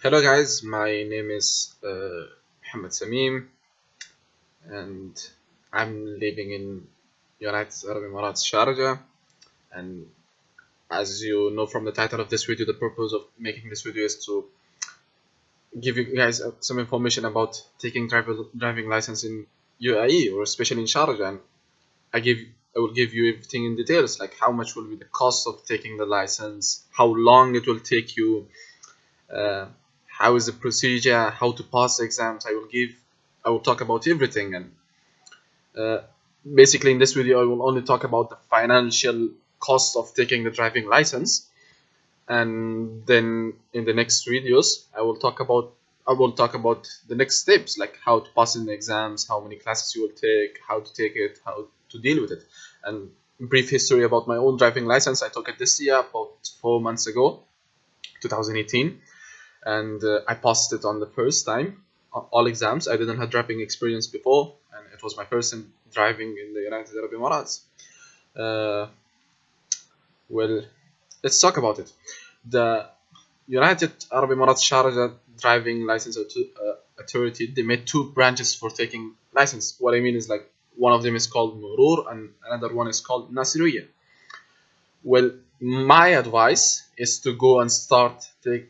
Hello guys, my name is uh, Mohammed Samim and I'm living in United Arab Emirates Sharjah. And as you know from the title of this video the purpose of making this video is to give you guys uh, some information about taking driving license in UAE or especially in Sharjah. And I give I will give you everything in details like how much will be the cost of taking the license how long it will take you uh, how is the procedure how to pass the exams. I will give I will talk about everything. And uh, basically in this video I will only talk about the financial cost of taking the driving license. And then in the next videos I will talk about I will talk about the next steps like how to pass in the exams how many classes you will take how to take it how to deal with it. And brief history about my own driving license. I took it this year about four months ago 2018 and uh, I passed it on the first time all exams. I didn't have driving experience before and it was my first time driving in the United Arab Emirates. Uh, well let's talk about it. The United Arab Emirates Sharjah driving license uh, authority. They made two branches for taking license. What I mean is like one of them is called Murur and another one is called Nasiriyah well my advice is to go and start take,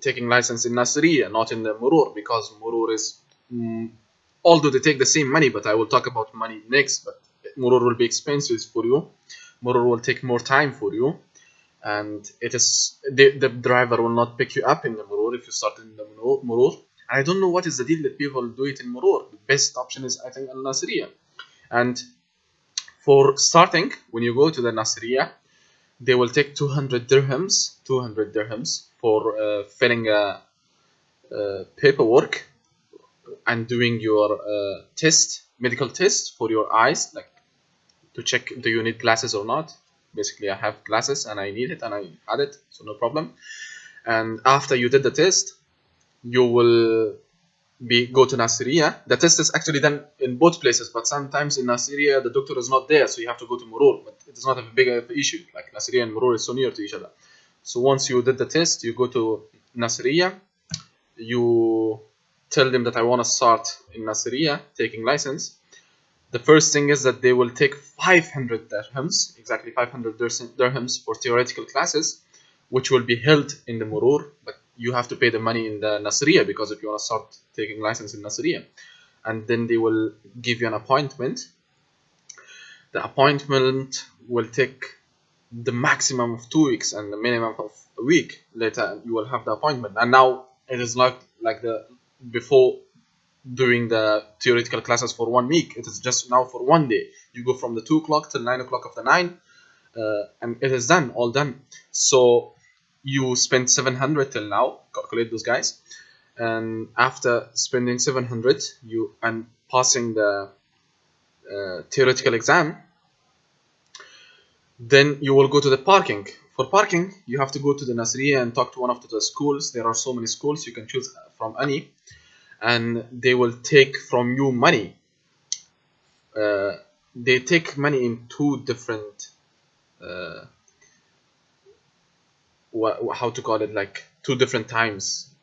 taking license in Nasiriyah not in the Murur because Murur is mm, although they take the same money but I will talk about money next but Murur will be expensive for you. Murur will take more time for you. And it is the, the driver will not pick you up in the Murur if you start in the Murur I don't know what is the deal that people do it in Murur. The best option is I think Al Nasiriyah and for starting when you go to the Nasiriyah they will take 200 dirhams 200 dirhams for uh, filling a, paperwork and doing your uh, test medical test for your eyes like to check do you need glasses or not. Basically I have glasses and I need it and I had it so no problem. And after you did the test you will be go to Nasiriyah. The test is actually done in both places, but sometimes in Nasiriyah the doctor is not there, so you have to go to Murur. But it is not have a big uh, issue. Like Nasiriyah and Murur is so near to each other. So once you did the test, you go to Nasiriyah. You tell them that I want to start in Nasiriyah, taking license. The first thing is that they will take 500 dirhams, exactly 500 dirhams for theoretical classes, which will be held in the Murur, but you have to pay the money in the Nasiriyah because if you want to start taking license in Nasiriyah and then they will give you an appointment. The appointment will take the maximum of two weeks and the minimum of a week later you will have the appointment. And now it is not like the before doing the theoretical classes for one week. It is just now for one day. You go from the 2 o'clock till 9 o'clock of the 9 uh, and it is done all done. So you spent 700 till now calculate those guys. And after spending 700 you and passing the uh, theoretical exam then you will go to the parking. For parking you have to go to the Nasiriyah and talk to one of the schools. There are so many schools you can choose from any. And they will take from you money. Uh, they take money in two different uh, what, how to call it like two different times.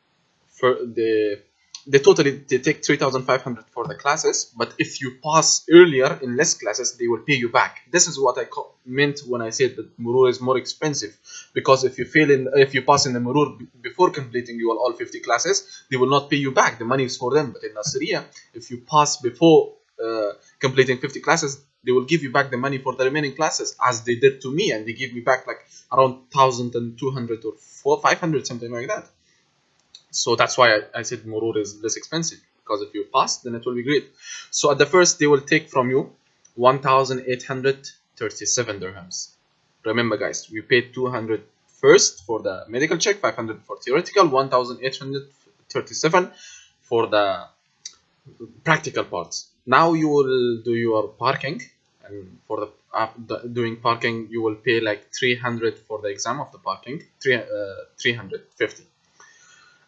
For the they totally they take 3500 for the classes but if you pass earlier in less classes they will pay you back. This is what i meant when i said that murur is more expensive because if you fail in if you pass in the murur before completing your all 50 classes they will not pay you back. The money is for them but in nasiriyah if you pass before uh, completing 50 classes they will give you back the money for the remaining classes as they did to me and they give me back like around 1200 or 4 500 something like that. So that's why I, I said Murur is less expensive because if you pass then it will be great. So at the first they will take from you 1837 dirhams. Remember guys we paid 200 first for the medical check 500 for theoretical 1837 for the practical parts. Now you will do your parking and for the, uh, the, doing parking you will pay like 300 for the exam of the parking 3 uh, 350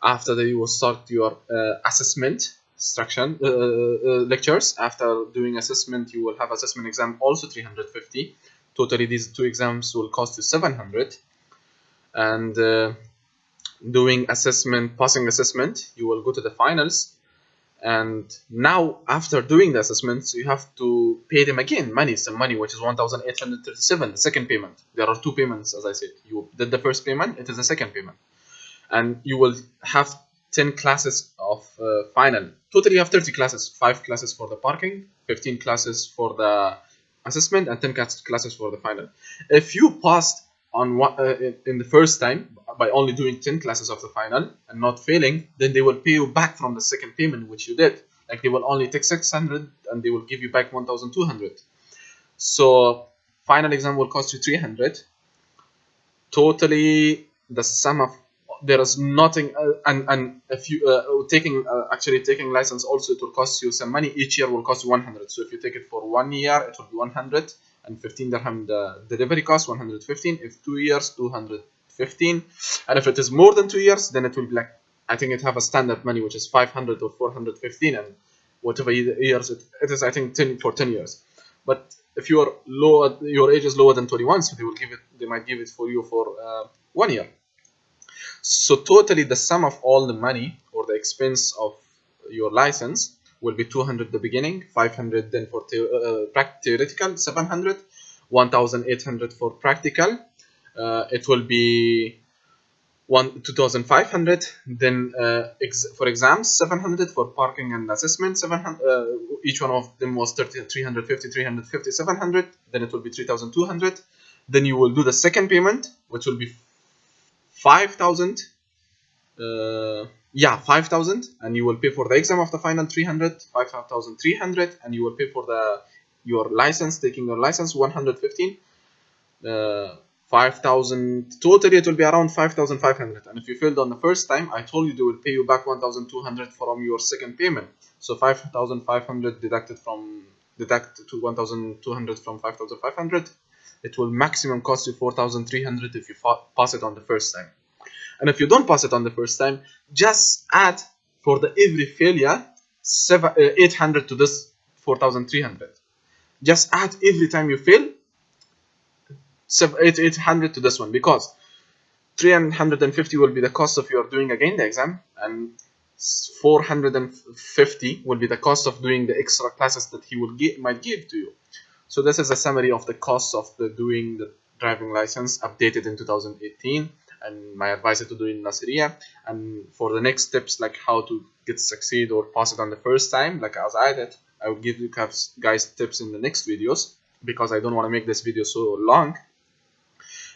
after that you will start your uh, assessment instruction uh, uh, lectures. After doing assessment you will have assessment exam also 350 totally these two exams will cost you 700 and uh, doing assessment passing assessment you will go to the finals and now after doing the assessments you have to pay them again. Money some money which is 1837 the second payment. There are two payments as i said. You did the first payment it is the second payment. And you will have 10 classes of uh, final. Totally you have 30 classes. 5 classes for the parking 15 classes for the assessment and 10 classes for the final. If you passed on what uh, in the first time by only doing 10 classes of the final and not failing then they will pay you back from the second payment which you did. Like they will only take 600 and they will give you back 1200 so final exam will cost you 300 totally the sum of there is nothing uh, and and if you uh, taking uh, actually taking license also it will cost you some money. Each year will cost you 100 so if you take it for one year it will be 100 and 15 dirham. The delivery cost 115 if two years 215 and if it is more than two years then it will be like i think it have a standard money which is 500 or 415 and whatever years it, it is i think 10 for 10 years. But if you are lower your age is lower than 21 so they will give it they might give it for you for uh, one year. So totally the sum of all the money or the expense of your license will be 200 the beginning 500 then for the, uh, theoretical 700 1800 for practical uh, it will be one 2500 then uh, ex for exams 700 for parking and assessment 700 uh, each one of them was 30 350 350 700 then it will be 3200 then you will do the second payment which will be 5000 uh, yeah 5000 and you will pay for the exam of the final 300 5300 and you will pay for the your license taking your license 115 uh, 5000 totally it will be around 5500 and if you failed on the first time i told you they will pay you back 1200 from your second payment. So 5500 deducted from deduct to 1200 from 5500 it will maximum cost you 4300 if you pass it on the first time. And if you don't pass it on the first time just add for the every failure seven, uh, 800 to this 4300 just add every time you fail 800 to this one because 350 will be the cost of your doing again the exam and 450 will be the cost of doing the extra classes that he will get might give to you. So this is a summary of the costs of the doing the driving license updated in 2018 and my advice to do in Nasiriyah and for the next steps like how to get succeed or pass it on the first time like as I did I will give you guys tips in the next videos because I don't want to make this video so long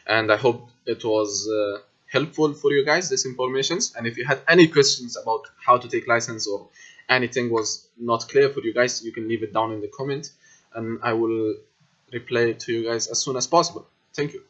and I hope it was uh, helpful for you guys this informations and if you had any questions about how to take license or anything was not clear for you guys you can leave it down in the comment. And I will reply to you guys as soon as possible. Thank you